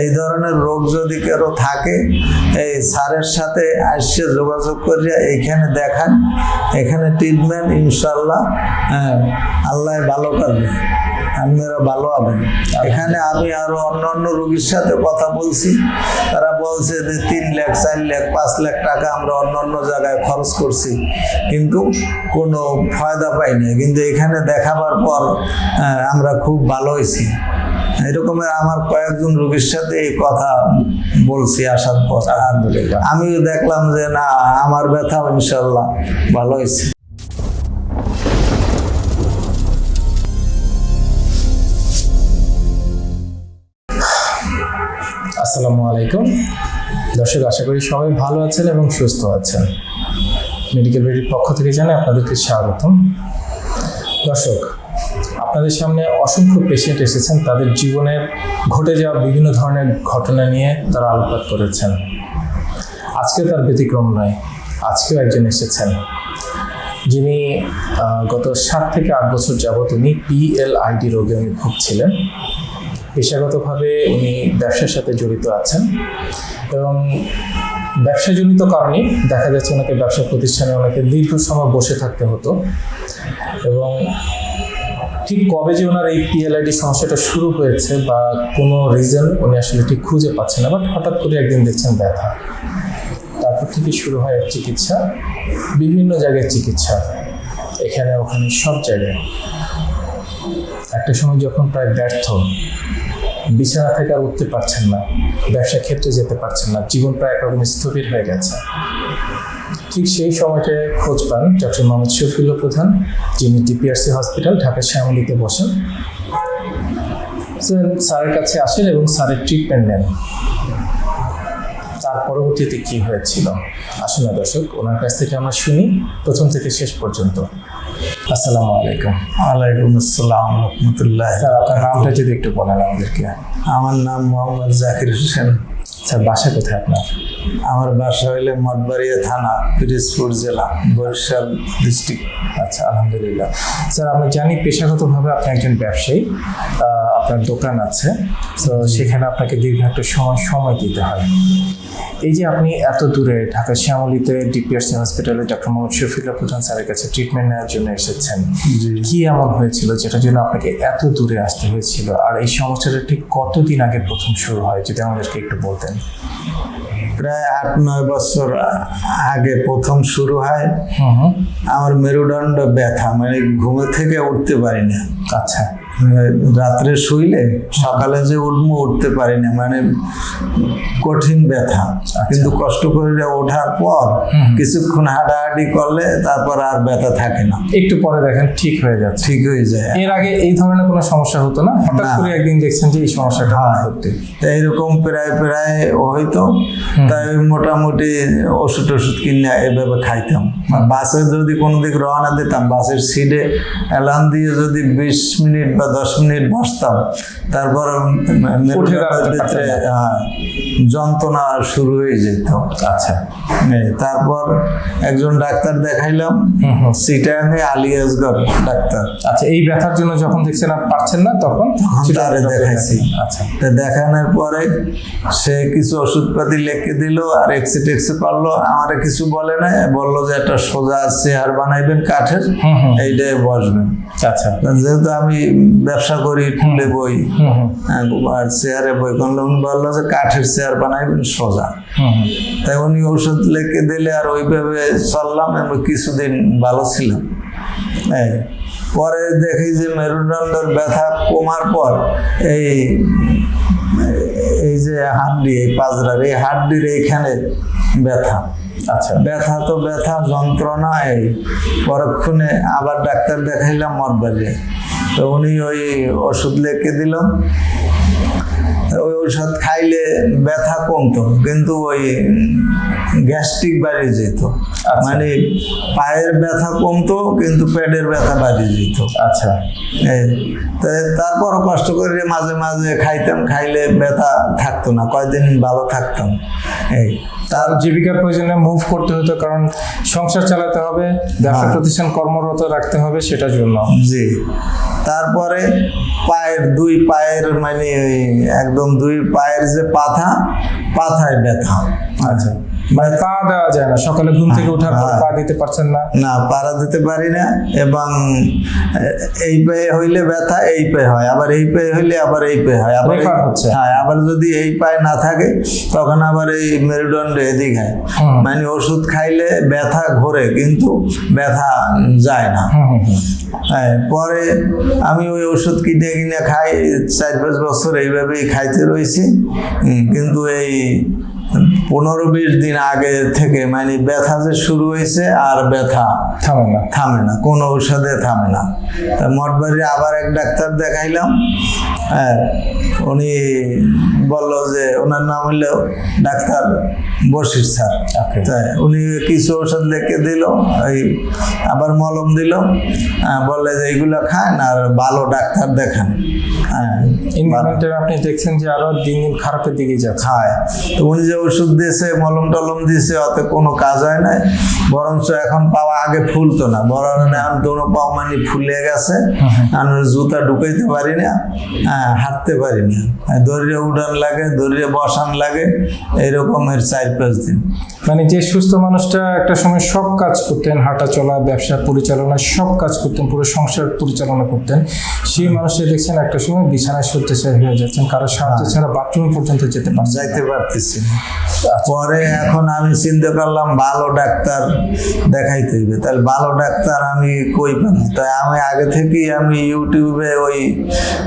এই ধরনের রোগ যদি কারও থাকে এই স্যারের সাথে আসছে যোগাযোগ করিয়া এইখানে দেখান এখানে ট্রিটমেন্ট ইনশাল্লাহ হ্যাঁ আল্লাহ ভালো করবে আপনারা ভালো হবেন। এখানে আমি আরও অন্য অন্য রোগীর সাথে কথা বলছি তারা বলছে যে তিন লাখ চার লাখ পাঁচ লাখ টাকা আমরা অন্য অন্য জায়গায় খরচ করছি কিন্তু কোনো ফায়দা পাইনি কিন্তু এখানে দেখাবার পর আহ, আমরা খুব ভালো হয়েছি। এরকমের আমার কয়েকজন রোগীর সাথে এই কথা বলছি আসার পর আলহামদুলিল্লাহ। আমিও দেখলাম যে না, আমার ব্যথা ইনশাল্লাহ ভালো হয়েছে। আসসালামু আলাইকুম। দর্শক, আশা করি সবাই ভালো আছেন এবং সুস্থ আছেন। মেডিকেল বেডির পক্ষ থেকে জানাই আপনাদেরকে স্বাগতম। দর্শক আপনাদের সামনে অসংখ্য পেশেন্ট এসেছেন, তাদের জীবনের ঘটে যাওয়া বিভিন্ন ধরনের ঘটনা নিয়ে তারা আলোকপাত করেছেন। আজকে তার ব্যতিক্রম নয়, আজকেও একজন এসেছেন। যিনি গত সাত থেকে আট বছর যাবৎ উনি পিএলআইডি রোগে উনি ভুগছিলেন। পেশাগতভাবে উনি ব্যবসার সাথে জড়িত আছেন এবং ব্যবসাজনিত কারণে দেখা যাচ্ছে ওনাকে ব্যবসা প্রতিষ্ঠানে ওনাকে দীর্ঘ সময় বসে থাকতে হতো এবং ঠিক কবে যে ওনার এই পিএলআইডি সমস্যাটা শুরু হয়েছে বা কোনো রিজন উনি আসলে ঠিক খুঁজে পাচ্ছেন না বাট হঠাৎ করে একদিন দেখছেন ব্যথা। তারপর থেকে শুরু হয় চিকিৎসা, বিভিন্ন জায়গায় চিকিৎসা। এখানে, ওখানে, সব জায়গায়। একটা সময় যখন প্রায় ব্যর্থ বিছানা থেকে আর উঠতে পারছেন না, ব্যবসা ক্ষেত্রে যেতে পারছেন না, জীবন প্রায় একরকম স্থবির হয়ে গেছে। ঠিক সেই সময়টায় খোঁজ পান ডক্টর মোহাম্মদ শফিউল্লাহ প্রধান, যিনি ডিপিআরসি হসপিটাল ঢাকা শ্যামলীতে বসেন। স্যারের কাছে আসেন এবং স্যারের ট্রিটমেন্ট নেন। তার পরবর্তীতে কি হয়েছিল? আসুন দর্শক, ওনার কাছ থেকে আমরা শুনি, প্রথম থেকে শেষ পর্যন্ত। আসসালামু আলাইকুম। ওয়ালাইকুম আসসালাম রহমতুল্লাহ। স্যার আপনার নামটা যদি একটু বলেন আমাদেরকে। আমার নাম মোহাম্মদ জাকির হোসেন। স্যার বাসা কোথায় আপনার? আমার বাসা হইলে মঠবাড়িয়া থানা পিরিজপুর জেলা বরিশাল ডিস্ট্রিক্ট। আচ্ছা আলহামদুলিল্লাহ। স্যার আমরা জানি পেশাগতভাবে আপনি একজন ব্যবসায়ী আপনার দোকান আছে। তো সেখানে আপনাকে দীর্ঘ একটা সময় সময় দিতে হয়। এই যে আপনি এত দূরে ঢাকা শ্যামলিতে ডিপিআরসি হসপিটালে ডক্টর মোহাম্মদ শফিউল্লাহ প্রধান স্যারের কাছে ট্রিটমেন্ট নেওয়ার জন্য এসেছেন কি এমন হয়েছিল যেটার জন্য আপনাকে এত দূরে আসতে হয়েছিল? আর এই সমস্যাটা ঠিক কতদিন আগে প্রথম শুরু হয় যদি আমাদেরকে একটু বলতেন? প্রায় আট নয় বছর আগে প্রথম শুরু হয়। আমার মেরুদণ্ড ব্যথা মানে ঘুমে থেকে উঠতে পারি না। আচ্ছা। রাত্রে শুইলে সকালে যে উঠবো উঠতে পারি না মানে কঠিন ব্যথা। কিন্তু কষ্ট করে ওঠার পর কিছুক্ষণ হাঁটাহাঁটি করলে তারপর আর ব্যথা থাকে না। একটু পরে দেখেন ঠিক হয়ে যাচ্ছে। ঠিক হয়ে যায়। এর আগে এই ধরনের কোনো সমস্যা হতো না? হঠাৎ করে একদিন দেখছেন যে এই সমস্যাটা হ্যাঁ। হতে তো এইরকম প্রায় প্রায় হইতো তাই মোটামুটি ওষুধ টষুধ কিনে এভাবে খাইতাম। বাসে যদি কোনো দিক রওনা দিতাম বাসের সিটে অ্যালার্ম দিয়ে যদি বিশ মিনিট বা দশ মিনিট বসতাম। তারপর ভিতরে যন্ত্রণা শুরু হয়ে যেত। আচ্ছা। তারপর একজন ডাক্তার দেখাইলাম সিটাঙ্গে আলিয়াসগর ডাক্তার। আচ্ছা এই ব্যথার জন্য যখন দেখছেন আর পারছেন না তখন তারে দেখাইছি। আচ্ছা। তা দেখানোর পরে সে কিছু ওষুধপাতি লিখে দিল আর এক্সি টেক্সি করল আমার কিছু বলে না বলল যে একটা সোজা চেয়ার বানাইবেন কাঠের এইটাই বসবেন। যেহেতু আমি ব্যবসা করি ফুলে বই হ্যাঁ, আর চেয়ারে বই উনি বলল যে কাঠের চেয়ার বানাইবেন সোজা। তাই উনি ওষুধ লিখে দিলে আর ওইভাবে চললাম এবং কিছুদিন ভালো ছিলাম। এই পরে দেখি যে মেরুদণ্ডের ব্যথা কমার পর এই এই যে হাড্ডি এই পাজরার এই হাড্ডির এইখানে ব্যথা। আচ্ছা ব্যথা তো ব্যথা যন্ত্রণা এই পরক্ষণে আবার ডাক্তার দেখাইলাম মঠবাড়ি তো উনি ওই ওষুধ লেখে দিল। ওই ওষুধ খাইলে ব্যথা কমতো কিন্তু ওই গ্যাস্ট্রিক বাড়িয়ে যেত। মানে পায়ের ব্যথা কমতো কিন্তু পেটের ব্যথা বাড়িয়ে যেত। আচ্ছা। এই, তো তারপরও কষ্ট করে মাঝে মাঝে খাইতাম খাইলে ব্যথা থাকতো না কয়দিন ভালো থাকতাম। এই তার জীবিকার প্রয়োজনে মুভ করতে হতো কারণ সংসার চালাতে হবে ব্যবসা হ্যাঁ। প্রতিষ্ঠান কর্মরত রাখতে হবে সেটার জন্য জি তারপরে পায়ের দুই পায়ের মানে একদম দুই পায়ের যে পাথা পাথায় ব্যথা। আচ্ছা। মানে পা দেওয়া যায় না সকালে ঘুম থেকে ওঠার পর। পা দিতে পারছেন না? না পাড়া দিতে পারি না এবং এই পায়ে হইলে ব্যথা এই পায়ে হয়। আবার এই পায়ে হইলে আবার এই পায়ে হয়। আবার হচ্ছে। হ্যাঁ আবার যদি এই পায়ে না থাকে তখন আবার এই মেরুদণ্ড এদিক হয়। মানে ওষুধ খাইলে ব্যথা ঘোরে কিন্তু ব্যথা যায় না। হ্যাঁ পরে আমি ওই ওষুধ কিনে কিনে খাই চার পাঁচ বছর এইভাবেই খাইতে রয়েছি কিন্তু এই 嗯。পনেরো বিশ দিন আগে থেকে মানে ব্যথা যে শুরু হয়েছে আর ব্যথা থামে না। থামে না কোনো ঔষধে থামে না। তা মঠবাড়ি আবার এক ডাক্তার দেখাইলাম হ্যাঁ উনি বলল যে ওনার নাম হলো ডাক্তার বশির স্যার। তাই উনি কিছু ওষুধ লিখে দিল এই আবার মলম দিল হ্যাঁ, বললে যে এইগুলো খান আর ভালো ডাক্তার দেখান। হ্যাঁ আপনি দেখছেন যে আরও দিন দিন খারাপের দিকে যাচ্ছে। খায় তো উনি যে ওষুধ দিয়েছে মলম টলম দিয়েছে অত কোনো কাজ হয় নাই। বরঞ্চ এখন পাওয়া আগে ফুলতো না। বরং এখন দোনো পাও মানে ফুলে গেছে। আমি জুতা ঢুকাইতে পারি না হ্যাঁ, হাঁটতে পারি না। হ্যাঁ, দড়িয়ে উড়ান লাগে দড়িয়ে বসান লাগে এইরকমের চার পাঁচ দিন। মানে যে সুস্থ মানুষটা একটা সময় সব কাজ করতেন হাঁটা চলা ব্যবসা পরিচালনা সব কাজ করতেন পুরো সংসার পরিচালনা করতেন সেই মানুষটা দেখছেন একটা সময় বিছানায় শয্যাশায়ী হয়ে যাচ্ছেন কারও সাহায্য ছাড়া বাথরুম পর্যন্ত যেতে পারছেন যাইতে পারতেছি না। পরে এখন আমি চিন্তা করলাম ভালো ডাক্তার দেখাইতে হইবে। তাহলে ভালো ডাক্তার আমি কই পাবো? তাই আমি আগে থেকেই আমি ইউটিউবে ওই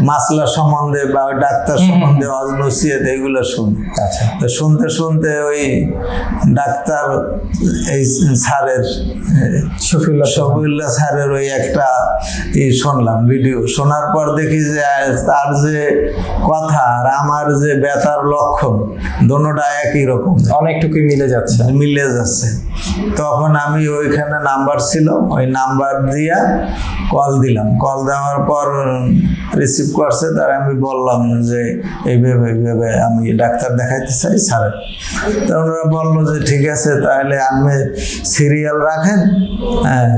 মাসলা সম্বন্ধে বা ওই ডাক্তার সম্বন্ধে অজনসিয়ত এগুলো শুনি। আচ্ছা। তো শুনতে শুনতে ওই ডাক্তার এই স্যারের শফিউল্লাহ। শফিউল্লাহ স্যারের ওই একটা ই শুনলাম ভিডিও। শোনার পর দেখি যে তার যে কথা আর আমার যে ব্যথার লক্ষণ দোনোটা একই রকম। অনেকটুকুই মিলে যাচ্ছে। মিলে যাচ্ছে। তখন আমি ওইখানে নাম্বার ছিল ওই নাম্বার দিয়া কল দিলাম। কল দেওয়ার পর রিসিভ করছে তার আমি বললাম যে এইভাবে এইভাবে আমি ডাক্তার দেখাইতে চাই স্যার তা ওনারা বলল যে ঠিক আছে তাহলে আপনি সিরিয়াল রাখেন। হ্যাঁ।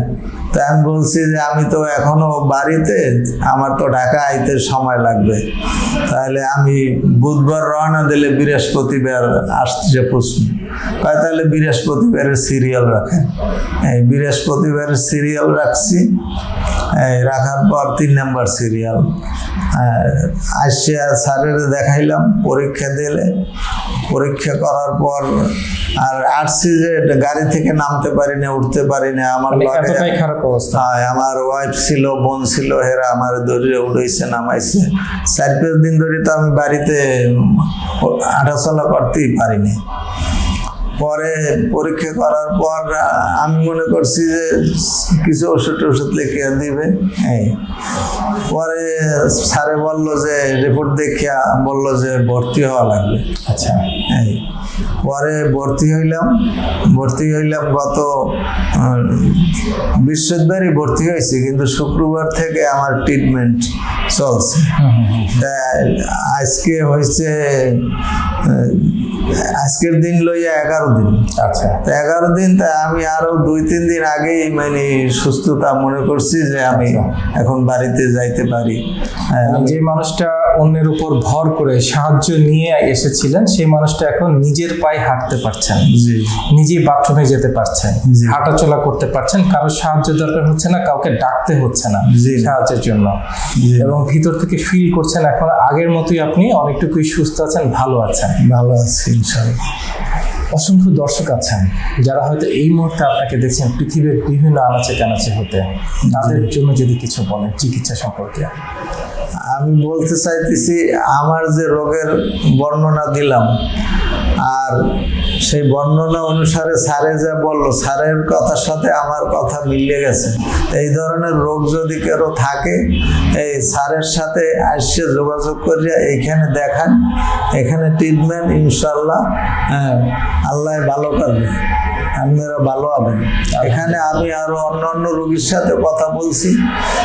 তা আমি বলছি যে আমি তো এখনও বাড়িতে আমার তো ঢাকা আইতে সময় লাগবে। তাহলে আমি বুধবার রওনা দিলে বৃহস্পতিবার আসছে প্রশ্ন। কয়, তাহলে বৃহস্পতিবারের সিরিয়াল রাখেন। এই বৃহস্পতিবারের সিরিয়াল রাখছি। এই রাখার পর তিন নাম্বার সিরিয়াল আসছে স্যারের দেখাইলাম পরীক্ষা দিলে। পরীক্ষা করার পর আর আসছি যে গাড়ি থেকে নামতে পারি না উঠতে পারি না আমার মানে খারাপ অবস্থা। হ্যাঁ আমার ওয়াইফ ছিল বোন ছিল হেরা আমার ধরে উঠেছে নামাইছে। চার পাঁচ দিন ধরে তো আমি বাড়িতে হাঁটাচলা করতেই পারিনি। পরে পরীক্ষা করার পর আমি মনে করছি যে কিছু ওষুধ টষুধ লিখে দিবে। হ্যাঁ। পরে স্যারে বলল যে রিপোর্ট দেখিয়া বলল যে ভর্তি হওয়া লাগবে। আচ্ছা। এই পরে ভর্তি হইলাম। ভর্তি হইলাম গত বৃহস্পতিবারই ভর্তি হয়েছি কিন্তু শুক্রবার থেকে আমার ট্রিটমেন্ট চলছে। আজকে হয়েছে আজকের দিন লইয়া এগারো দিন। আচ্ছা। তা এগারো দিন তা আমি আরও দুই তিন দিন আগেই মানে সুস্থতা মনে করছি যে আমি এখন বাড়িতে যাইতে পারি। মানে যে মানুষটা অন্যের উপর ভর করে সাহায্য নিয়ে এসেছিলেন সেই মানুষটা এখন নিজের পায়ে হাঁটতে পারছেন। নিজেই বাথরুমে যেতে পারছেন। হাঁটাচলা করতে পারছেন। কারও সাহায্য দরকার হচ্ছে না কাউকে ডাকতে হচ্ছে না। সাহায্যের জন্য। এবং ভিতর থেকে ফিল করছেন এখন আগের মতোই আপনি অনেকটুকুই সুস্থ আছেন ভালো আছেন। ভালো আছি ইনশাল্লাহ। অসংখ্য দর্শক আছেন যারা হয়তো এই মুহূর্তে আপনাকে দেখছেন পৃথিবীর বিভিন্ন আনাচে কানাচে হতে। তাদের জন্য যদি কিছু বলেন চিকিৎসা সম্পর্কে। আমি বলতে চাইতেছি, আমার যে রোগের বর্ণনা দিলাম, আর সেই বর্ণনা অনুসারে স্যারে যা বলল, স্যারের কথার সাথে আমার কথা মিলে গেছে। এই ধরনের রোগ যদি কারও থাকে, এই স্যারের সাথে আসছে যোগাযোগ করিয়া এইখানে দেখান, এখানে ট্রিটমেন্ট ইনশাল্লাহ হ্যাঁ আল্লাহ ভালো করবে, আপনারা ভালো হবেন। এখানে আমি আরও অন্য অন্য রোগীর সাথে কথা বলছি,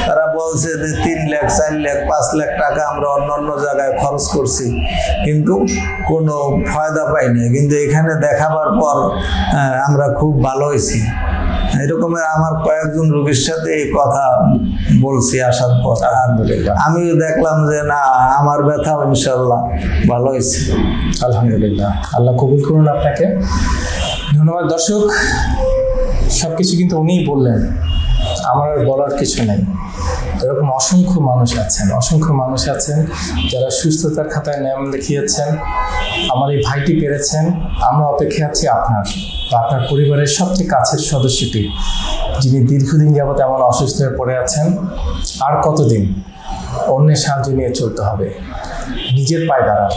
তারা বলছে যে তিন লাখ চার লাখ পাঁচ লাখ টাকা আমরা অন্য অন্য জায়গায় খরচ করছি। কিন্তু কোনো ফায়দা পাইনি কিন্তু এখানে দেখাবার পর আমরা খুব ভালো হয়েছি। এরকমের আমার কয়েকজন রোগীর সাথে এই কথা বলছি আসার পর। আলহামদুলিল্লাহ। আমিও দেখলাম যে না আমার ব্যথা ইনশাল্লাহ ভালো হয়েছে। আলহামদুলিল্লাহ। আল্লাহ কবুল করুন আপনাকে। ধন্যবাদ দর্শক। সব কিছু কিন্তু উনিই বললেন। আমার বলার কিছু নেই। এরকম অসংখ্য মানুষ আছেন, অসংখ্য মানুষ আছেন যারা সুস্থতার খাতায় নাম লিখিয়েছেন আমার এই ভাইটি পেরেছেন, আমরা অপেক্ষা আছি আপনার আপনার পরিবারের সবচেয়ে কাছের সদস্যটি যিনি দীর্ঘদিন যাবত এমন অসুস্থ হয়ে পড়ে আছেন, আর কতদিন? অন্যের সাহায্য নিয়ে চলতে হবে। নিজের পায়ে দাঁড়ান,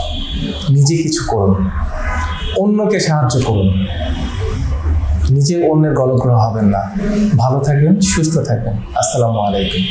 নিজে কিছু করুন, অন্যকে সাহায্য করুন। নিজে অন্যের গলগ্রহ হবেন না। ভালো থাকবেন, সুস্থ থাকবেন। আসসালামু আলাইকুম।